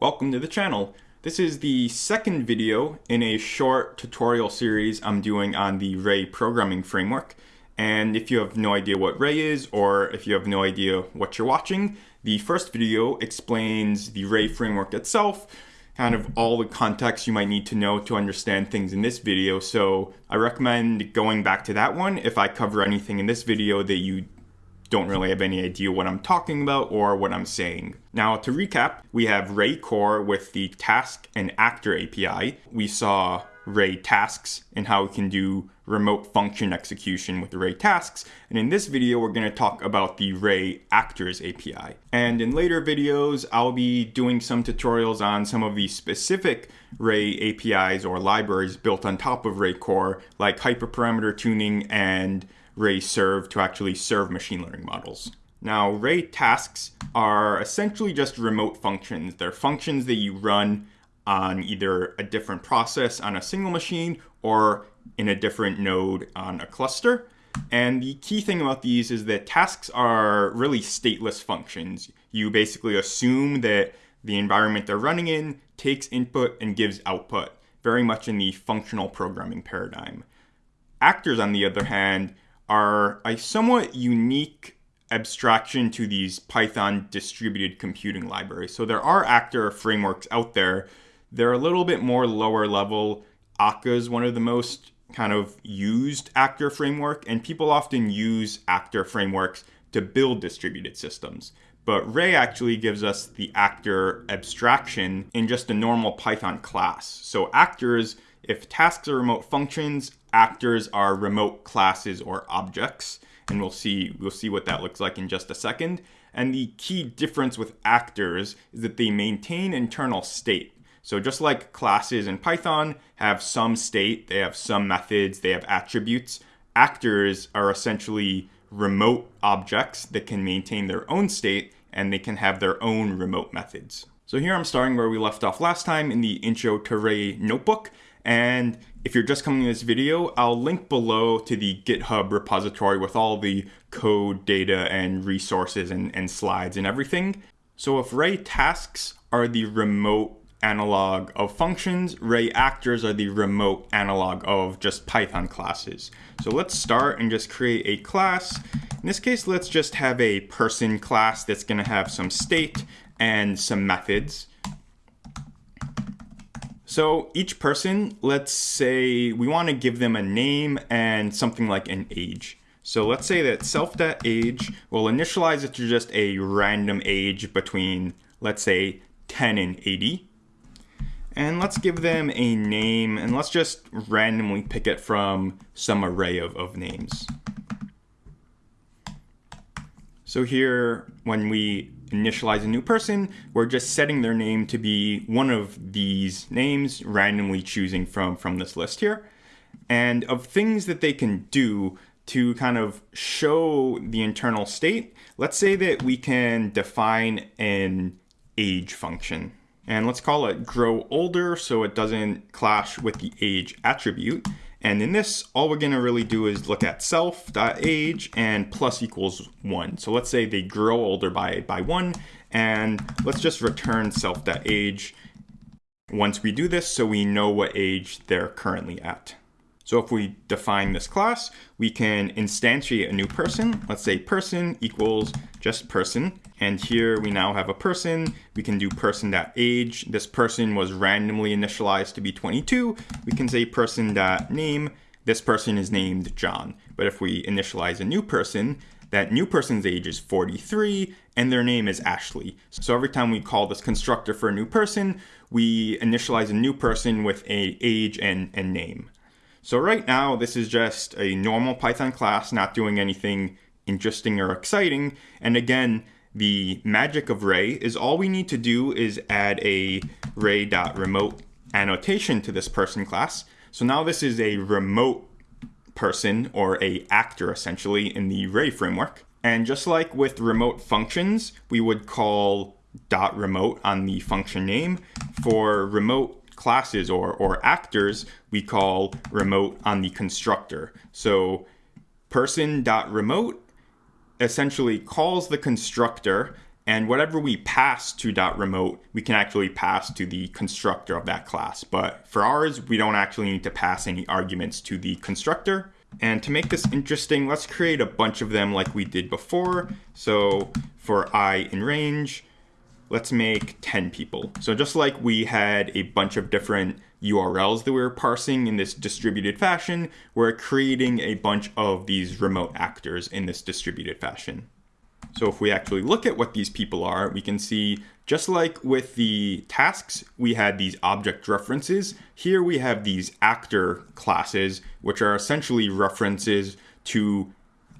Welcome to the channel. This is the second video in a short tutorial series I'm doing on the Ray programming framework. And if you have no idea what Ray is, or if you have no idea what you're watching, the first video explains the Ray framework itself, kind of all the context you might need to know to understand things in this video. So I recommend going back to that one if I cover anything in this video that you don't really have any idea what I'm talking about or what I'm saying. Now to recap, we have Ray Core with the Task and Actor API. We saw Ray Tasks and how we can do remote function execution with Ray Tasks. And in this video, we're going to talk about the Ray Actors API. And in later videos, I'll be doing some tutorials on some of the specific Ray APIs or libraries built on top of Ray Core, like hyperparameter tuning and Ray serve to actually serve machine learning models. Now, Ray tasks are essentially just remote functions. They're functions that you run on either a different process on a single machine or in a different node on a cluster. And the key thing about these is that tasks are really stateless functions. You basically assume that the environment they're running in takes input and gives output, very much in the functional programming paradigm. Actors, on the other hand, are a somewhat unique abstraction to these Python distributed computing libraries. So there are actor frameworks out there. They're a little bit more lower level. Akka is one of the most kind of used actor framework, and people often use actor frameworks to build distributed systems. But Ray actually gives us the actor abstraction in just a normal Python class. So actors, if tasks are remote functions, actors are remote classes or objects and we'll see we'll see what that looks like in just a second. And the key difference with actors is that they maintain internal state. So just like classes in python have some state they have some methods they have attributes actors are essentially remote objects that can maintain their own state and they can have their own remote methods. So here i'm starting where we left off last time in the intro to ray notebook and if you're just coming to this video, I'll link below to the GitHub repository with all the code, data, and resources and, and slides and everything. So if Ray tasks are the remote analog of functions, Ray actors are the remote analog of just Python classes. So let's start and just create a class. In this case, let's just have a person class that's gonna have some state and some methods. So each person, let's say we want to give them a name and something like an age. So let's say that self.age will initialize it to just a random age between, let's say, 10 and 80. And let's give them a name and let's just randomly pick it from some array of, of names. So here, when we initialize a new person, we're just setting their name to be one of these names, randomly choosing from, from this list here. And of things that they can do to kind of show the internal state, let's say that we can define an age function. And let's call it grow older so it doesn't clash with the age attribute. And in this, all we're gonna really do is look at self.age and plus equals one. So let's say they grow older by, by one, and let's just return self.age once we do this so we know what age they're currently at. So if we define this class, we can instantiate a new person. Let's say person equals just person. And here we now have a person. We can do person.age. This person was randomly initialized to be 22. We can say person.name. This person is named John. But if we initialize a new person, that new person's age is 43 and their name is Ashley. So every time we call this constructor for a new person, we initialize a new person with a age and, and name. So right now, this is just a normal Python class, not doing anything interesting or exciting. And again, the magic of Ray is all we need to do is add a ray.remote annotation to this person class. So now this is a remote person or a actor essentially in the Ray framework. And just like with remote functions, we would call dot remote on the function name. For remote classes or, or actors we call remote on the constructor. So person.remote essentially calls the constructor And whatever we pass to dot .remote, we can actually pass to the constructor of that class. But for ours, we don't actually need to pass any arguments to the constructor. And to make this interesting, let's create a bunch of them like we did before. So for i in range, let's make 10 people. So just like we had a bunch of different URLs that we were parsing in this distributed fashion, we're creating a bunch of these remote actors in this distributed fashion. So if we actually look at what these people are, we can see just like with the tasks, we had these object references. Here we have these actor classes, which are essentially references to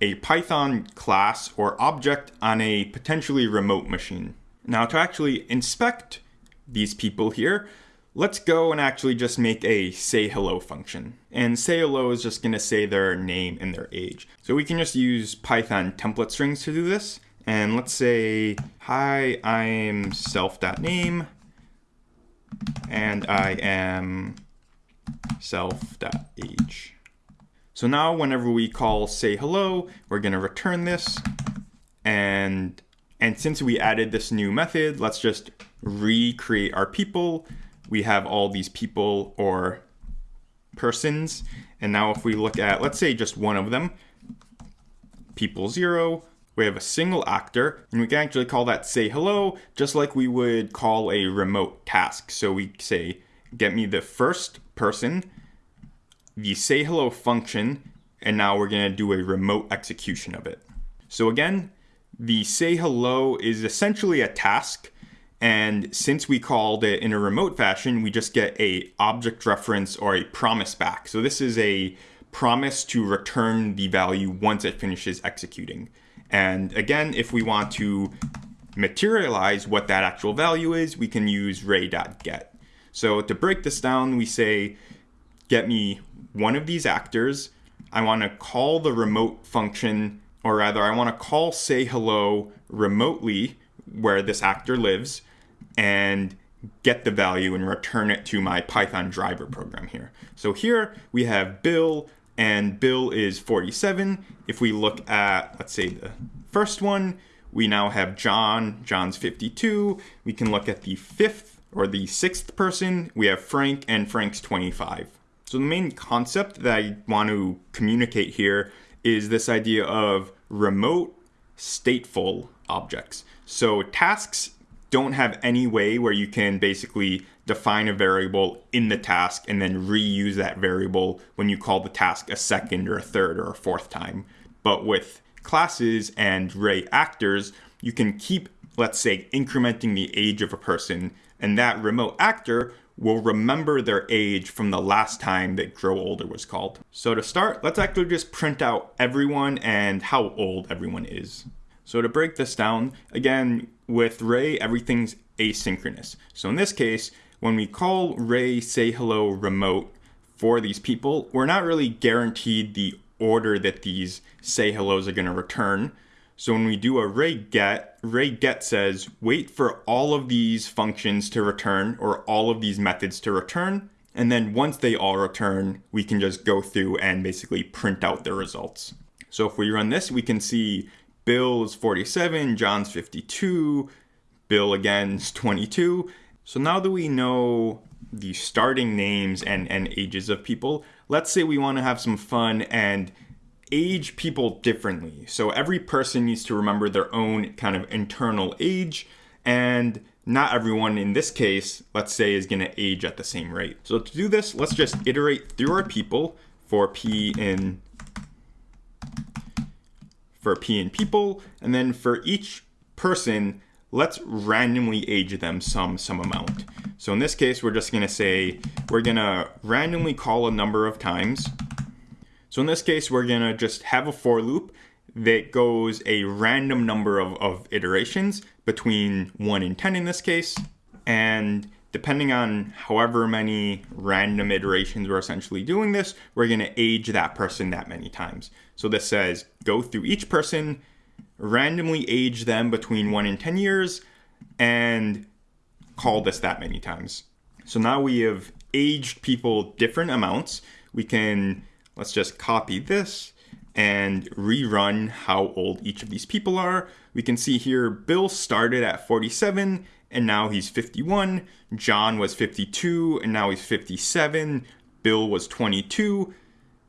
a Python class or object on a potentially remote machine. Now to actually inspect these people here, let's go and actually just make a say hello function. And say hello is just gonna say their name and their age. So we can just use Python template strings to do this. And let's say, hi, I'm self.name and I am self.age. So now whenever we call say hello, we're gonna return this. And, and since we added this new method, let's just recreate our people. We have all these people or persons. And now if we look at, let's say just one of them, people zero, we have a single actor, and we can actually call that say hello, just like we would call a remote task. So we say, get me the first person, the say hello function, and now we're gonna do a remote execution of it. So again, the say hello is essentially a task, and since we called it in a remote fashion, we just get a object reference or a promise back. So this is a promise to return the value once it finishes executing. And again, if we want to materialize what that actual value is, we can use ray.get. So to break this down, we say, get me one of these actors. I want to call the remote function, or rather, I want to call say hello remotely where this actor lives and get the value and return it to my Python driver program here. So here we have Bill, and Bill is 47. If we look at, let's say, the first one, we now have John. John's 52. We can look at the fifth or the sixth person. We have Frank, and Frank's 25. So the main concept that I want to communicate here is this idea of remote stateful objects. So tasks don't have any way where you can basically define a variable in the task and then reuse that variable when you call the task a second or a third or a fourth time. But with classes and Ray actors, you can keep, let's say, incrementing the age of a person, and that remote actor will remember their age from the last time that grow older was called. So to start, let's actually just print out everyone and how old everyone is. So to break this down, again, with Ray, everything's asynchronous. So in this case, when we call Ray say hello remote for these people, we're not really guaranteed the order that these say hellos are going to return. So when we do a ray get, ray get says wait for all of these functions to return or all of these methods to return. And then once they all return, we can just go through and basically print out the results. So if we run this, we can see Bill's 47, John's 52, Bill again 22. So now that we know the starting names and, and ages of people, let's say we want to have some fun and age people differently. So every person needs to remember their own kind of internal age and not everyone in this case, let's say, is going to age at the same rate. So to do this, let's just iterate through our people for p in for P in people, and then for each person, let's randomly age them some some amount. So in this case, we're just gonna say, we're gonna randomly call a number of times. So in this case, we're gonna just have a for loop that goes a random number of, of iterations between one and 10 in this case. And depending on however many random iterations we're essentially doing this, we're to age that person that many times. So this says go through each person, randomly age them between 1 and 10 years, and call this that many times. So now we have aged people different amounts. We can, let's just copy this, and rerun how old each of these people are, we can see here Bill started at 47 and now he's 51. John was 52 and now he's 57. Bill was 22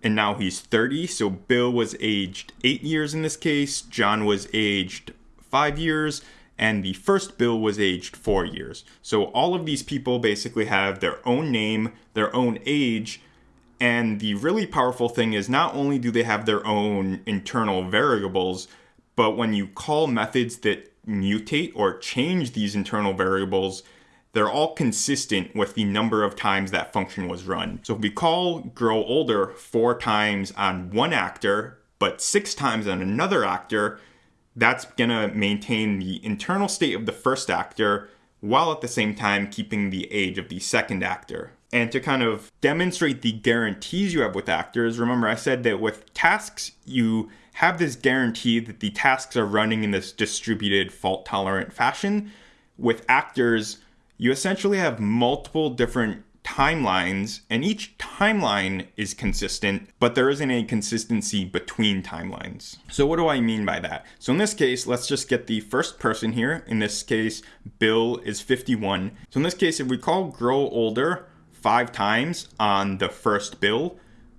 and now he's 30. So Bill was aged 8 years in this case, John was aged 5 years, and the first Bill was aged 4 years. So all of these people basically have their own name, their own age, and the really powerful thing is not only do they have their own internal variables, but when you call methods that mutate or change these internal variables, they're all consistent with the number of times that function was run. So if we call grow older four times on one actor, but six times on another actor, that's gonna maintain the internal state of the first actor while at the same time keeping the age of the second actor. And to kind of demonstrate the guarantees you have with actors, remember I said that with tasks, you have this guarantee that the tasks are running in this distributed fault tolerant fashion. With actors, you essentially have multiple different timelines, and each timeline is consistent, but there isn't any consistency between timelines. So, what do I mean by that? So, in this case, let's just get the first person here. In this case, Bill is 51. So, in this case, if we call grow older five times on the first Bill,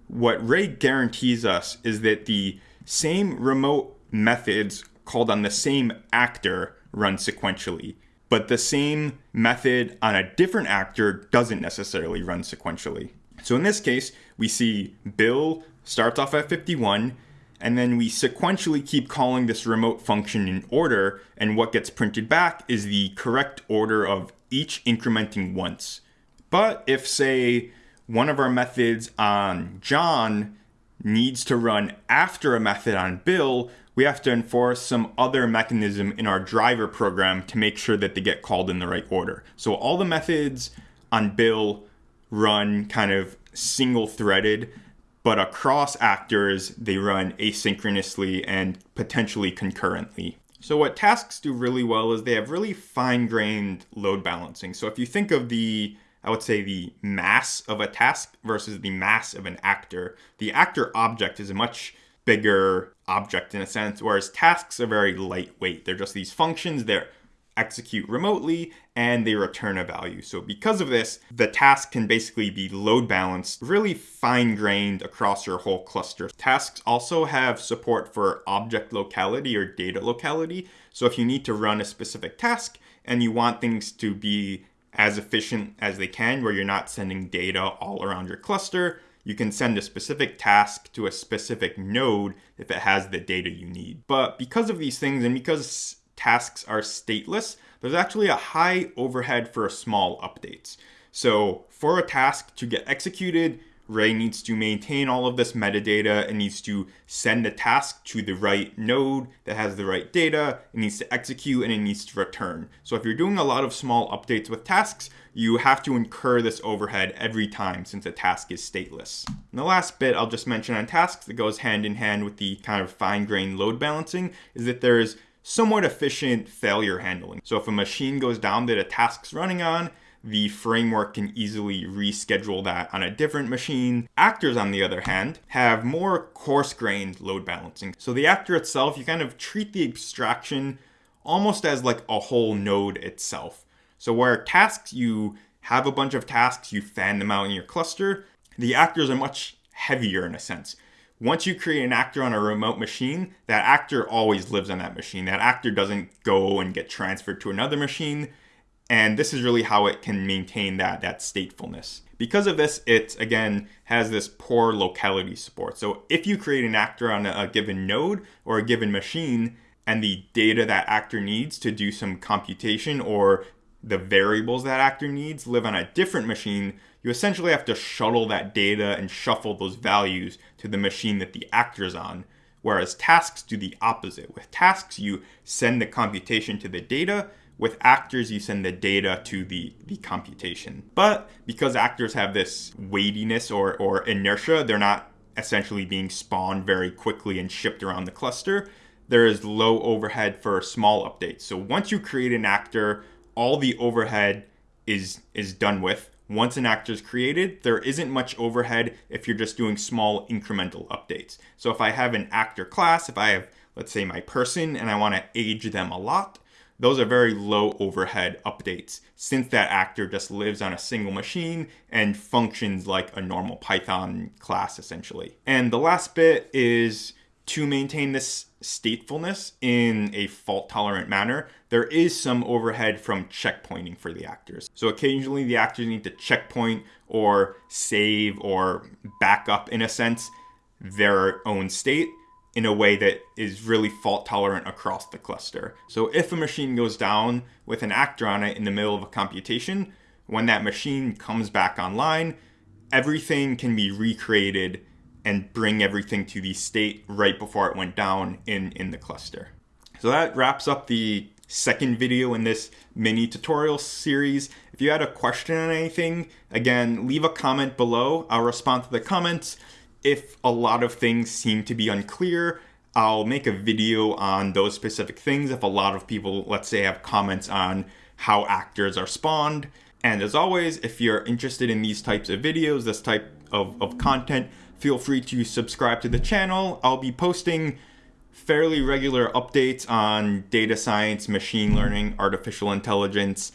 what Ray guarantees us is that the same remote methods called on the same actor run sequentially, but the same method on a different actor doesn't necessarily run sequentially. So in this case, we see Bill starts off at 51, and then we sequentially keep calling this remote function in order, and what gets printed back is the correct order of each incrementing once. But if, say, one of our methods on John needs to run after a method on Bill, we have to enforce some other mechanism in our driver program to make sure that they get called in the right order. So all the methods on Bill run kind of single threaded, but across actors, they run asynchronously and potentially concurrently. So what tasks do really well is they have really fine-grained load balancing. So if you think of the I would say the mass of a task versus the mass of an actor. The actor object is a much bigger object in a sense, whereas tasks are very lightweight. They're just these functions that execute remotely and they return a value. So because of this, the task can basically be load balanced, really fine grained across your whole cluster. Tasks also have support for object locality or data locality. So if you need to run a specific task and you want things to be as efficient as they can, where you're not sending data all around your cluster. You can send a specific task to a specific node if it has the data you need. But because of these things and because tasks are stateless, there's actually a high overhead for small updates. So for a task to get executed, Ray needs to maintain all of this metadata and needs to send the task to the right node that has the right data. It needs to execute and it needs to return. So if you're doing a lot of small updates with tasks, you have to incur this overhead every time since a task is stateless. And the last bit I'll just mention on tasks that goes hand in hand with the kind of fine-grained load balancing is that there's somewhat efficient failure handling. So if a machine goes down that a task's running on, the framework can easily reschedule that on a different machine. Actors, on the other hand, have more coarse-grained load balancing. So the actor itself, you kind of treat the abstraction almost as like a whole node itself. So where tasks, you have a bunch of tasks, you fan them out in your cluster, the actors are much heavier in a sense. Once you create an actor on a remote machine, that actor always lives on that machine. That actor doesn't go and get transferred to another machine. And this is really how it can maintain that, that statefulness. Because of this, it again has this poor locality support. So if you create an actor on a, given node or a given machine, and the data that actor needs to do some computation or the variables that actor needs live on a different machine, you essentially have to shuttle that data and shuffle those values to the machine that the actor is on. Whereas tasks do the opposite. With tasks, you send the computation to the data with actors, you send the data to the, the computation. But because actors have this weightiness or, or inertia, they're not essentially being spawned very quickly and shipped around the cluster. There is low overhead for small updates. So once you create an actor, all the overhead is is done with. once an actor is created, there isn't much overhead if you're just doing small incremental updates. So if I have an actor class, if I have, let's say, my person and I want to age them a lot, those are very low overhead updates since that actor just lives on a single machine and functions like a normal Python class essentially. And the last bit is to maintain this statefulness in a fault tolerant manner, there is some overhead from checkpointing for the actors. So occasionally the actors need to checkpoint or save or back up in a sense their own state in a way that is really fault tolerant across the cluster. So if a machine goes down with an actor on it in the middle of a computation, when that machine comes back online, everything can be recreated and bring everything to the state right before it went down in, in the cluster. So that wraps up the second video in this mini tutorial series. If you had a question on anything, again, leave a comment below. I'll respond to the comments. If a lot of things seem to be unclear, I'll make a video on those specific things if a lot of people, let's say, have comments on how actors are spawned. And as always, if you're interested in these types of videos, this type of, of content, feel free to subscribe to the channel. I'll be posting fairly regular updates on data science, machine learning, artificial intelligence,